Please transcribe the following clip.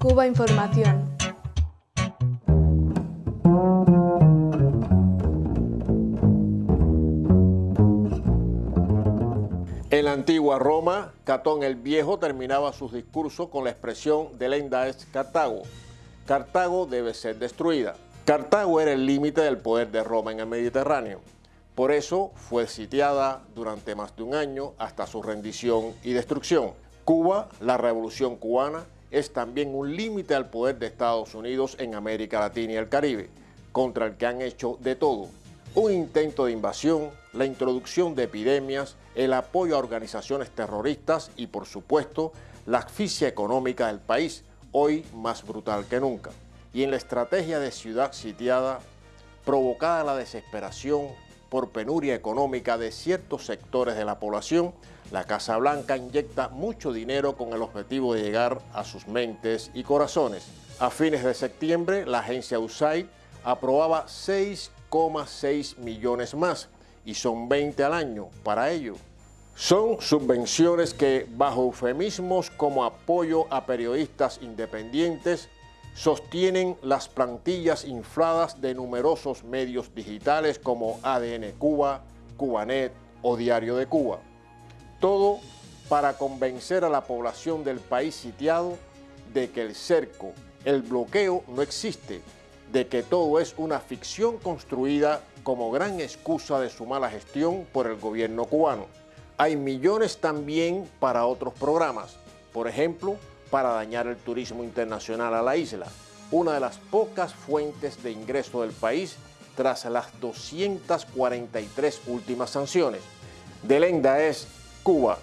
Cuba Información. En la antigua Roma, Catón el Viejo terminaba sus discursos con la expresión delenda es Cartago. Cartago debe ser destruida. Cartago era el límite del poder de Roma en el Mediterráneo. Por eso fue sitiada durante más de un año hasta su rendición y destrucción. Cuba, la revolución cubana, es también un límite al poder de Estados Unidos en América Latina y el Caribe, contra el que han hecho de todo. Un intento de invasión, la introducción de epidemias, el apoyo a organizaciones terroristas y, por supuesto, la asfixia económica del país, hoy más brutal que nunca. Y en la estrategia de ciudad sitiada, provocada la desesperación por penuria económica de ciertos sectores de la población, la Casa Blanca inyecta mucho dinero con el objetivo de llegar a sus mentes y corazones. A fines de septiembre, la agencia USAID aprobaba 6,6 millones más y son 20 al año para ello. Son subvenciones que, bajo eufemismos como apoyo a periodistas independientes, sostienen las plantillas infladas de numerosos medios digitales como ADN Cuba, Cubanet o Diario de Cuba. Todo para convencer a la población del país sitiado de que el cerco, el bloqueo no existe, de que todo es una ficción construida como gran excusa de su mala gestión por el gobierno cubano. Hay millones también para otros programas, por ejemplo, para dañar el turismo internacional a la isla, una de las pocas fuentes de ingreso del país tras las 243 últimas sanciones. Delenda es Cuba